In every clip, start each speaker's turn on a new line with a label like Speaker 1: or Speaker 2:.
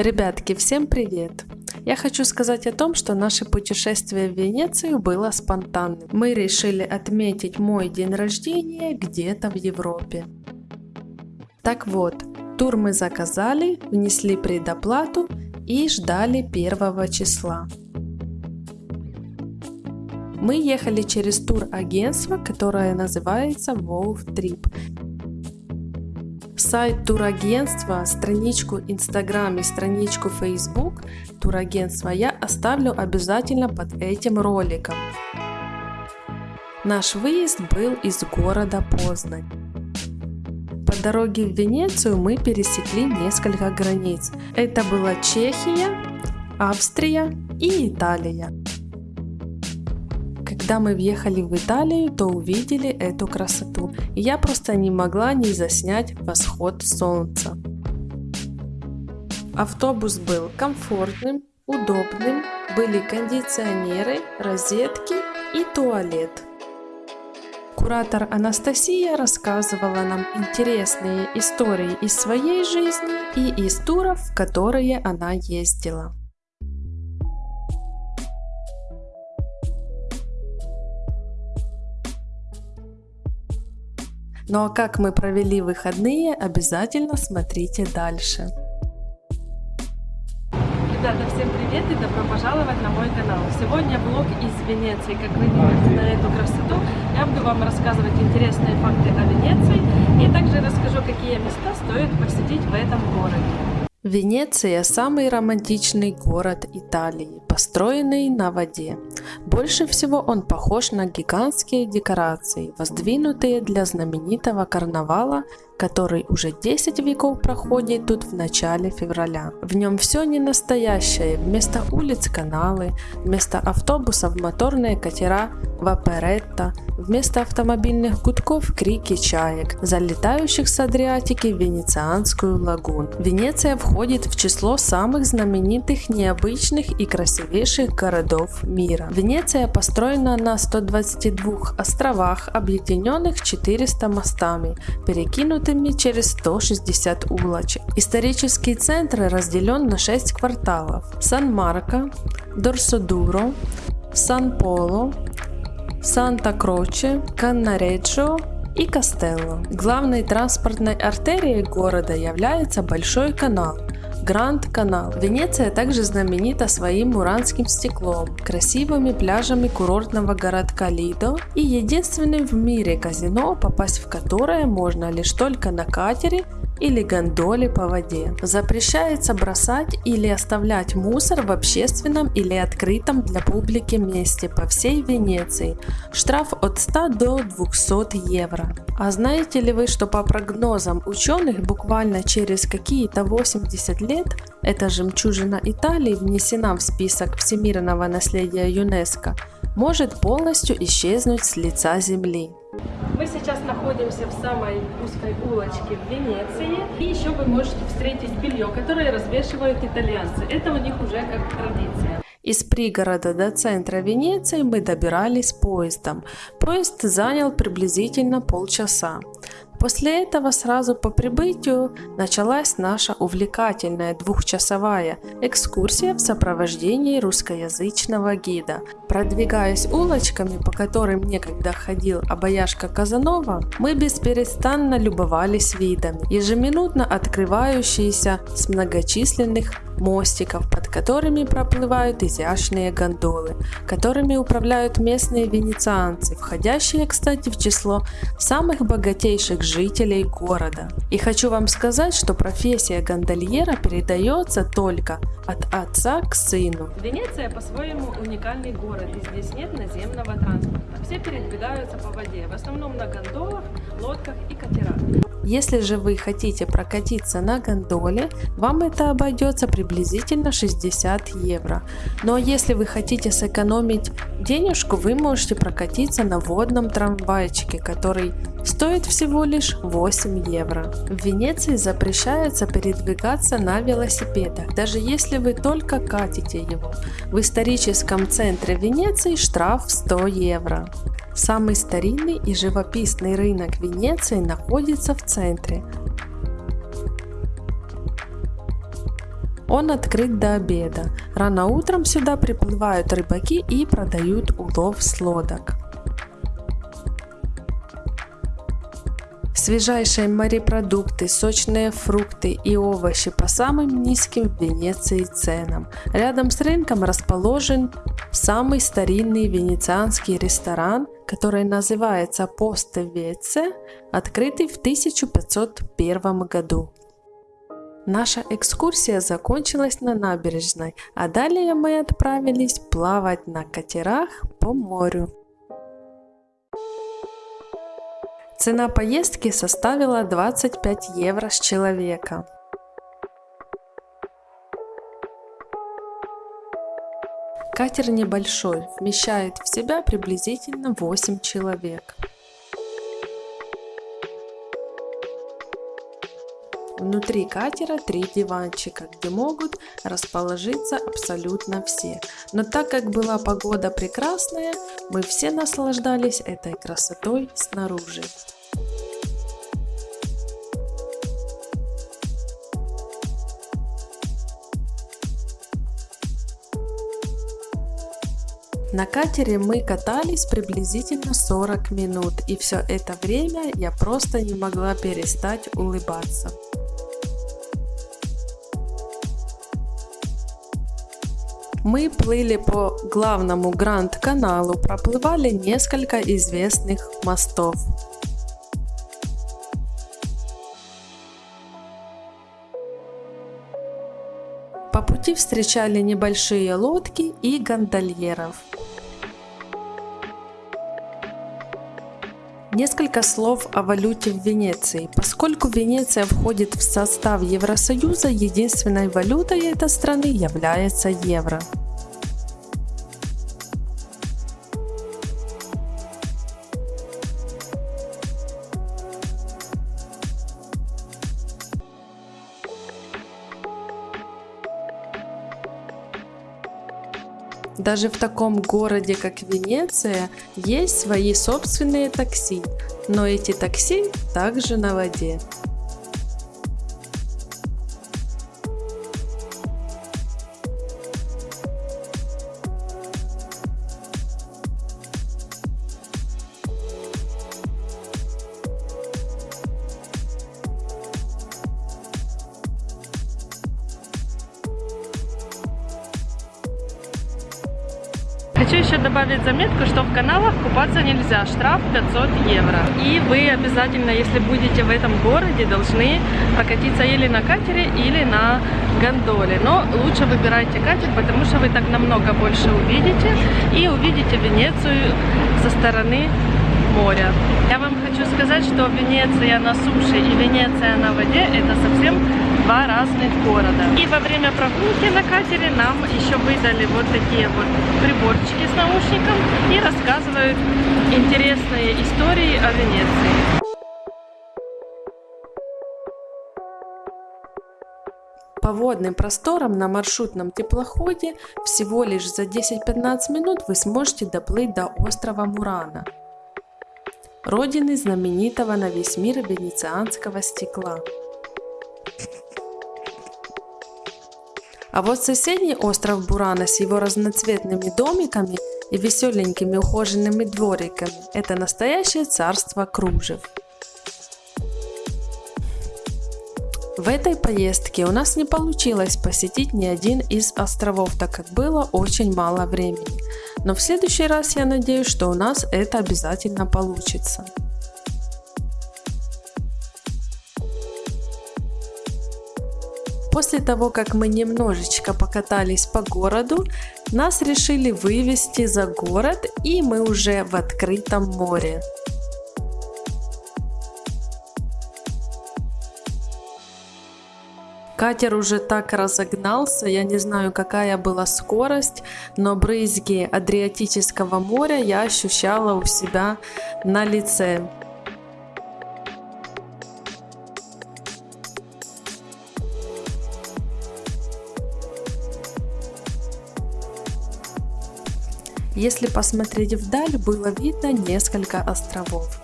Speaker 1: Ребятки, всем привет! Я хочу сказать о том, что наше путешествие в Венецию было спонтанным. Мы решили отметить мой день рождения где-то в Европе. Так вот, тур мы заказали, внесли предоплату и ждали первого числа. Мы ехали через тур-агентство, которое называется Wolf Trip сайт турагентства, страничку Instagram и страничку Facebook турагентства я оставлю обязательно под этим роликом. Наш выезд был из города Познань. По дороге в Венецию мы пересекли несколько границ. Это была Чехия, Австрия и Италия. Когда мы въехали в Италию, то увидели эту красоту, и я просто не могла не заснять восход солнца. Автобус был комфортным, удобным, были кондиционеры, розетки и туалет. Куратор Анастасия рассказывала нам интересные истории из своей жизни и из туров, в которые она ездила. Ну а как мы провели выходные, обязательно смотрите дальше.
Speaker 2: Ребята, всем привет и добро пожаловать на мой канал. Сегодня влог из Венеции. Как вы видите на эту красоту, я буду вам рассказывать интересные факты о Венеции и также расскажу, какие места стоит посетить в этом городе.
Speaker 1: Венеция – самый романтичный город Италии, построенный на воде. Больше всего он похож на гигантские декорации, воздвинутые для знаменитого карнавала который уже 10 веков проходит тут в начале февраля. В нем все не настоящее, вместо улиц каналы, вместо автобусов моторные катера ваперетта, вместо автомобильных гудков крики чаек, залетающих с Адриатики в Венецианскую лагуну. Венеция входит в число самых знаменитых, необычных и красивейших городов мира. Венеция построена на 122 островах, объединенных 400 мостами, перекинутыми открытыми через 160 улочек. Исторический центр разделен на 6 кварталов. Сан-Марко, Дорсодуро, Сан-Поло, Санта-Кроче, Каннареджо и Кастелло. Главной транспортной артерией города является Большой канал, Гранд-канал. Венеция также знаменита своим муранским стеклом, красивыми пляжами курортного городка Лидо и единственным в мире казино, попасть в которое можно лишь только на катере или гондоле по воде. Запрещается бросать или оставлять мусор в общественном или открытом для публики месте по всей Венеции. Штраф от 100 до 200 евро. А знаете ли вы, что по прогнозам ученых буквально через какие-то 80 лет эта жемчужина Италии внесена в список всемирного наследия ЮНЕСКО, может полностью исчезнуть с лица Земли.
Speaker 2: Мы сейчас находимся в самой узкой улочке в Венеции. И еще вы можете встретить белье, которое развешивают итальянцы. Это у них уже как традиция.
Speaker 1: Из пригорода до центра Венеции мы добирались поездом. Поезд занял приблизительно полчаса. После этого сразу по прибытию началась наша увлекательная двухчасовая экскурсия в сопровождении русскоязычного гида. Продвигаясь улочками, по которым некогда ходил обаяшка Казанова, мы бесперестанно любовались видами, ежеминутно открывающиеся с многочисленных мостиков, под которыми проплывают изящные гондолы, которыми управляют местные венецианцы, входящие, кстати, в число самых богатейших жителей города. И хочу вам сказать, что профессия гондольера передается только от отца к сыну.
Speaker 2: Венеция по-своему уникальный город, и здесь нет наземного транспорта. Все передвигаются по воде, в основном на гондолах, лодках и катерах.
Speaker 1: Если же вы хотите прокатиться на гондоле, вам это обойдется приблизительно 60 евро. Но если вы хотите сэкономить денежку, вы можете прокатиться на водном трамвайчике, который стоит всего лишь 8 евро. В Венеции запрещается передвигаться на велосипедах, даже если вы только катите его. В историческом центре Венеции штраф 100 евро. Самый старинный и живописный рынок Венеции находится в центре. Он открыт до обеда. Рано утром сюда приплывают рыбаки и продают улов с лодок. Свежайшие морепродукты, сочные фрукты и овощи по самым низким в Венеции ценам. Рядом с рынком расположен самый старинный венецианский ресторан, который называется Посте Веце, открытый в 1501 году. Наша экскурсия закончилась на набережной, а далее мы отправились плавать на катерах по морю. Цена поездки составила 25 евро с человека. Катер небольшой, вмещает в себя приблизительно 8 человек. Внутри катера три диванчика, где могут расположиться абсолютно все. Но так как была погода прекрасная, мы все наслаждались этой красотой снаружи. На катере мы катались приблизительно 40 минут и все это время я просто не могла перестать улыбаться. Мы плыли по главному Гранд-каналу, проплывали несколько известных мостов. По пути встречали небольшие лодки и гондольеров. Несколько слов о валюте в Венеции. Поскольку Венеция входит в состав Евросоюза, единственной валютой этой страны является евро. Даже в таком городе, как Венеция, есть свои собственные такси, но эти такси также на воде.
Speaker 2: Хочу еще добавить заметку, что в каналах купаться нельзя, штраф 500 евро. И вы обязательно, если будете в этом городе, должны прокатиться или на катере, или на гондоле. Но лучше выбирайте катер, потому что вы так намного больше увидите. И увидите Венецию со стороны моря. Я вам хочу сказать, что Венеция на суше и Венеция на воде это совсем два разных города. И во время прогулки на катере нам еще выдали вот такие вот приборчики с наушником и рассказывают интересные истории о Венеции.
Speaker 1: По водным просторам на маршрутном теплоходе всего лишь за 10-15 минут вы сможете доплыть до острова Мурана родины знаменитого на весь мир венецианского стекла. А вот соседний остров Бурана с его разноцветными домиками и веселенькими ухоженными двориками – это настоящее царство кружев. В этой поездке у нас не получилось посетить ни один из островов, так как было очень мало времени. Но в следующий раз я надеюсь, что у нас это обязательно получится. После того, как мы немножечко покатались по городу, нас решили вывести за город и мы уже в открытом море. Катер уже так разогнался, я не знаю какая была скорость, но брызги Адриатического моря я ощущала у себя на лице. Если посмотреть вдаль, было видно несколько островов.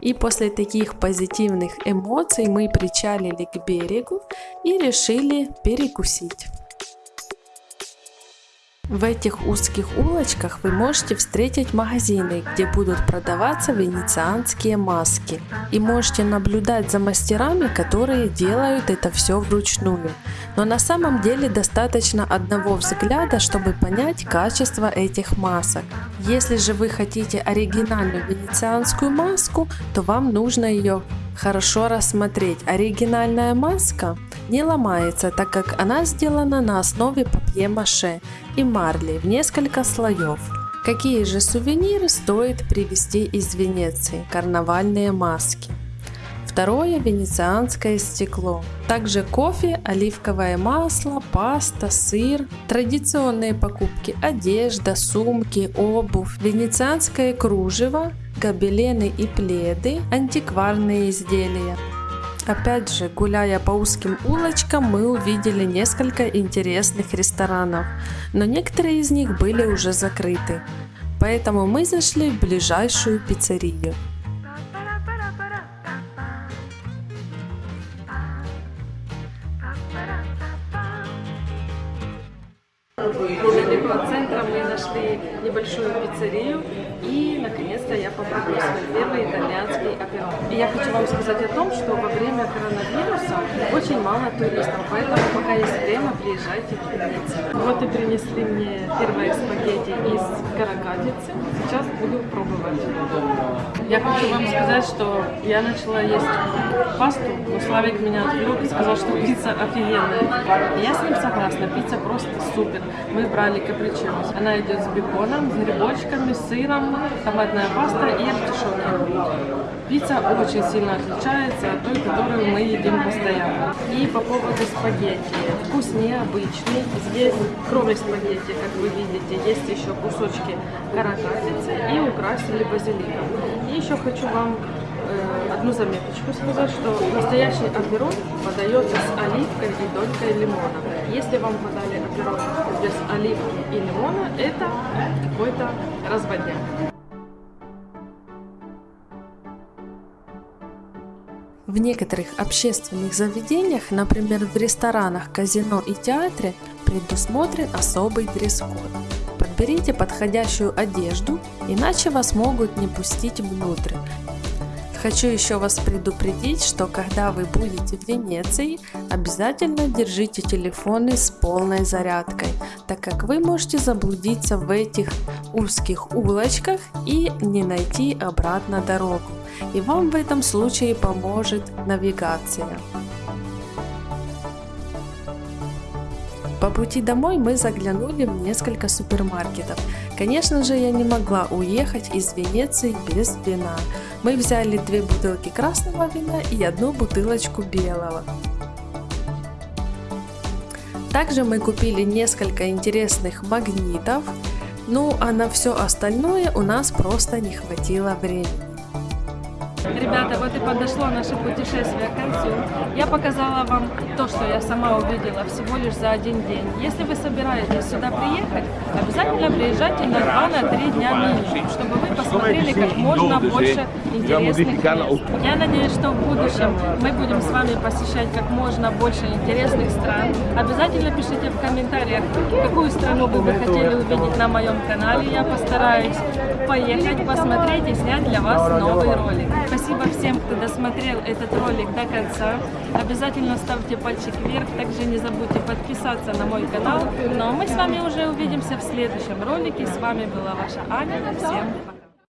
Speaker 1: И после таких позитивных эмоций мы причалили к берегу и решили перекусить. В этих узких улочках вы можете встретить магазины, где будут продаваться венецианские маски. И можете наблюдать за мастерами, которые делают это все вручную. Но на самом деле достаточно одного взгляда, чтобы понять качество этих масок. Если же вы хотите оригинальную венецианскую маску, то вам нужно ее хорошо рассмотреть. Оригинальная маска не ломается, так как она сделана на основе папье-маше и марли в несколько слоев. Какие же сувениры стоит привезти из Венеции? Карнавальные маски. Второе – венецианское стекло. Также кофе, оливковое масло, паста, сыр, традиционные покупки, одежда, сумки, обувь, венецианское кружево, гобелены и пледы, антикварные изделия. Опять же, гуляя по узким улочкам, мы увидели несколько интересных ресторанов, но некоторые из них были уже закрыты. Поэтому мы зашли в ближайшую пиццерию.
Speaker 2: Недалеко от центра мы нашли небольшую пиццерию и наконец-то я попробую свой первый итальянский оперон. И я хочу вам сказать о том, что во время коронавируса очень мало туристов, поэтому пока есть время, приезжайте в Венецию. Вот и принесли мне первые спагетти из каракатицы. Сейчас буду пробовать. Я хочу вам сказать, что я начала есть пасту, но Славик меня отвлек и сказал, что пицца офигенная. И я с ним согласна, пицца просто супер. Мы брали капричиос. Она идет с беконом, с грибочками, с сыром, томатная паста и артишоки. Пицца очень сильно отличается от той, которую мы едим постоянно. И по поводу спагетти. Вкус необычный. Здесь, кроме спагетти, как вы видите, есть еще кусочки каракатицы и украсили базиликом. И еще хочу вам одну заметочку сказать, что настоящий аперон подается с оливкой и долькой лимона. Если вам подали аперон без оливки и лимона, это какой-то разводняк.
Speaker 1: В некоторых общественных заведениях, например в ресторанах, казино и театре, предусмотрен особый дресс-код. Подберите подходящую одежду, иначе вас могут не пустить внутрь. Хочу еще вас предупредить, что когда вы будете в Венеции, обязательно держите телефоны с полной зарядкой, так как вы можете заблудиться в этих узких улочках и не найти обратно дорогу. И вам в этом случае поможет навигация. По пути домой мы заглянули в несколько супермаркетов. Конечно же, я не могла уехать из Венеции без вина. Мы взяли две бутылки красного вина и одну бутылочку белого. Также мы купили несколько интересных магнитов, ну а на все остальное у нас просто не хватило времени.
Speaker 2: Ребята, вот и подошло наше путешествие к концу. Я показала вам то, что я сама увидела всего лишь за один день. Если вы собираетесь сюда приехать, обязательно приезжайте на 2-3 дня минимум, чтобы вы посмотрели как можно больше интересных мест. Я надеюсь, что в будущем мы будем с вами посещать как можно больше интересных стран. Обязательно пишите в комментариях, какую страну вы бы хотели увидеть на моем канале. Я постараюсь поехать, посмотреть и снять для вас новый ролик. Спасибо всем, кто досмотрел этот ролик до конца. Обязательно ставьте пальчик вверх. Также не забудьте подписаться на мой канал. Ну а мы с вами уже увидимся в следующем ролике. С вами была ваша Аня. Всем пока.